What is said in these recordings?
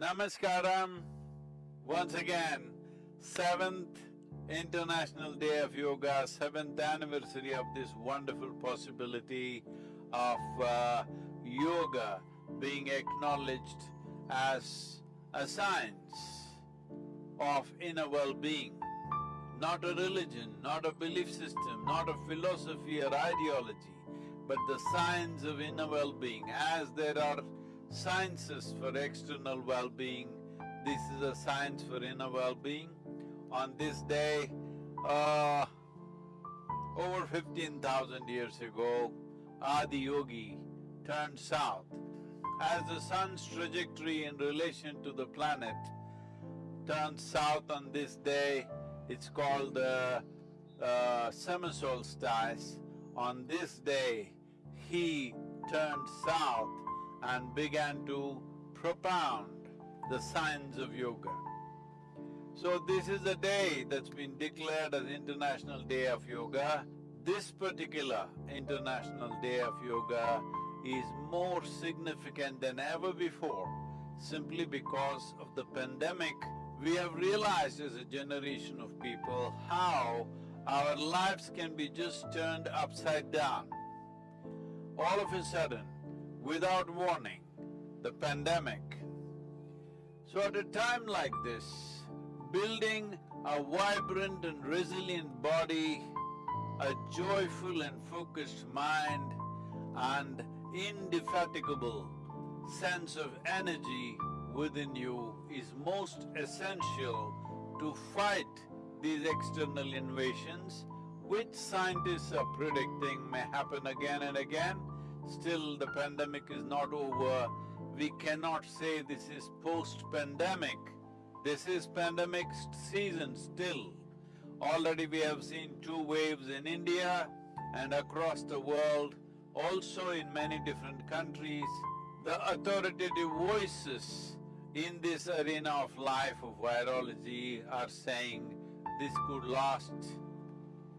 Namaskaram. Once again, seventh International Day of Yoga, seventh anniversary of this wonderful possibility of uh, yoga being acknowledged as a science of inner well-being, not a religion, not a belief system, not a philosophy or ideology, but the science of inner well-being. As there are sciences for external well-being, this is a science for inner well-being. On this day, uh, over fifteen thousand years ago, Adi Yogi turned south. As the sun's trajectory in relation to the planet turns south on this day, it's called the uh, summer solstice. On this day, he turned south and began to propound the science of yoga. So this is a day that's been declared as International Day of Yoga. This particular International Day of Yoga is more significant than ever before simply because of the pandemic. We have realized as a generation of people how our lives can be just turned upside down. All of a sudden, without warning, the pandemic. So at a time like this, building a vibrant and resilient body, a joyful and focused mind, and indefatigable sense of energy within you is most essential to fight these external invasions, which scientists are predicting may happen again and again. Still, the pandemic is not over. We cannot say this is post-pandemic. This is pandemic season still. Already we have seen two waves in India and across the world also in many different countries, the authoritative voices in this arena of life of virology are saying this could last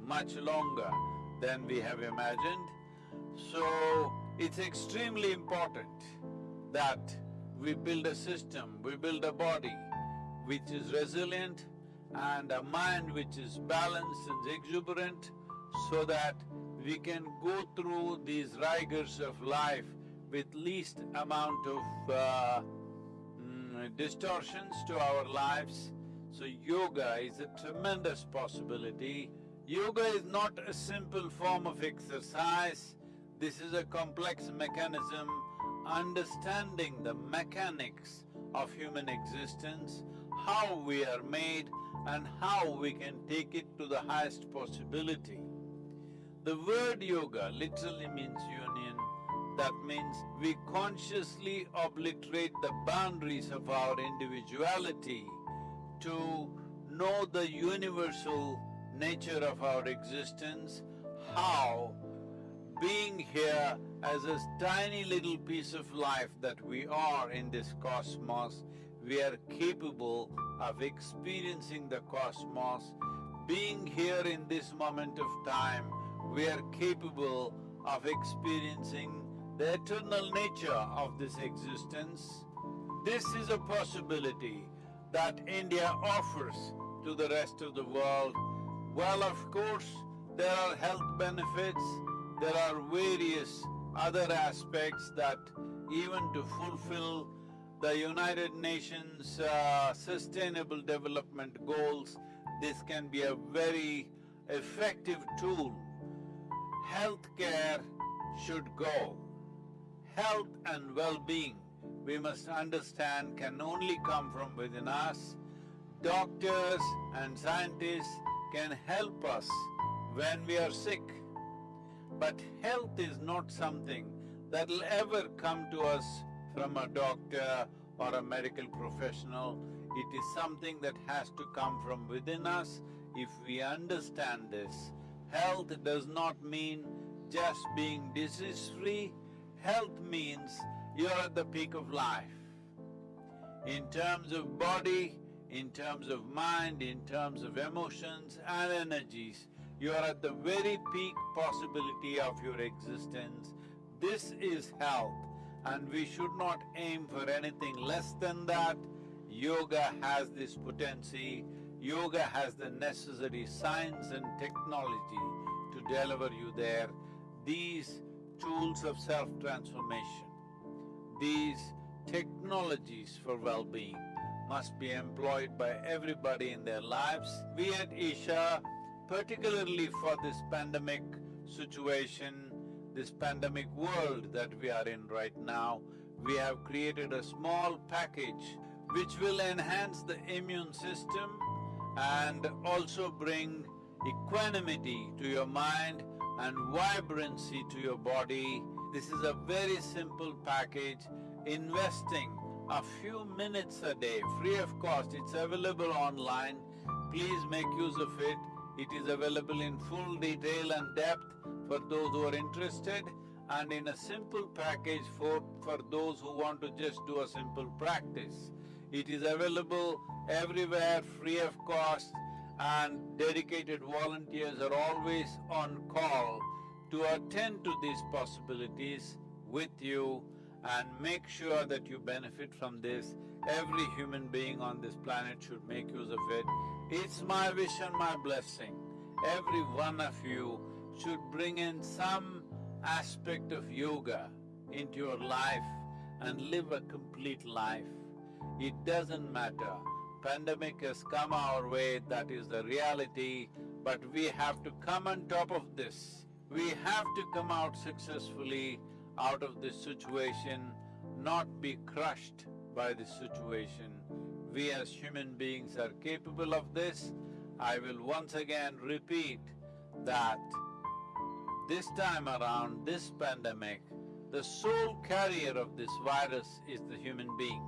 much longer than we have imagined. So, it's extremely important that we build a system, we build a body which is resilient and a mind which is balanced and exuberant so that we can go through these rigors of life with least amount of uh, mm, distortions to our lives. So yoga is a tremendous possibility. Yoga is not a simple form of exercise, this is a complex mechanism understanding the mechanics of human existence, how we are made and how we can take it to the highest possibility. The word yoga literally means union. That means we consciously obliterate the boundaries of our individuality to know the universal nature of our existence, how being here as a tiny little piece of life that we are in this cosmos, we are capable of experiencing the cosmos. Being here in this moment of time, we are capable of experiencing the eternal nature of this existence. This is a possibility that India offers to the rest of the world. Well, of course, there are health benefits, there are various other aspects that even to fulfill the United Nations uh, Sustainable Development Goals, this can be a very effective tool healthcare should go. Health and well-being, we must understand, can only come from within us. Doctors and scientists can help us when we are sick. But health is not something that'll ever come to us from a doctor or a medical professional. It is something that has to come from within us. If we understand this, Health does not mean just being disease-free, health means you're at the peak of life. In terms of body, in terms of mind, in terms of emotions and energies, you are at the very peak possibility of your existence. This is health. and we should not aim for anything less than that. Yoga has this potency, yoga has the necessary science and technology to deliver you there. These tools of self-transformation, these technologies for well-being must be employed by everybody in their lives. We at Isha, particularly for this pandemic situation, this pandemic world that we are in right now, we have created a small package which will enhance the immune system and also bring equanimity to your mind and vibrancy to your body. This is a very simple package, investing a few minutes a day, free of cost, it's available online. Please make use of it. It is available in full detail and depth for those who are interested and in a simple package for, for those who want to just do a simple practice. It is available everywhere, free of cost, and dedicated volunteers are always on call to attend to these possibilities with you and make sure that you benefit from this. Every human being on this planet should make use of it. It's my wish and my blessing. Every one of you should bring in some aspect of yoga into your life and live a complete life. It doesn't matter. Pandemic has come our way, that is the reality, but we have to come on top of this. We have to come out successfully out of this situation, not be crushed by this situation. We as human beings are capable of this. I will once again repeat that this time around, this pandemic, the sole carrier of this virus is the human being.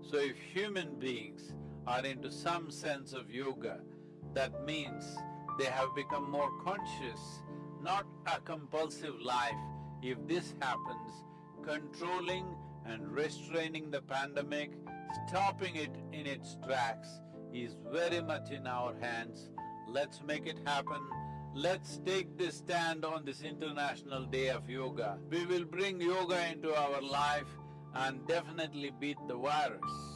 So if human beings are into some sense of yoga, that means they have become more conscious, not a compulsive life. If this happens, controlling and restraining the pandemic, stopping it in its tracks is very much in our hands. Let's make it happen. Let's take this stand on this International Day of Yoga. We will bring yoga into our life and definitely beat the virus.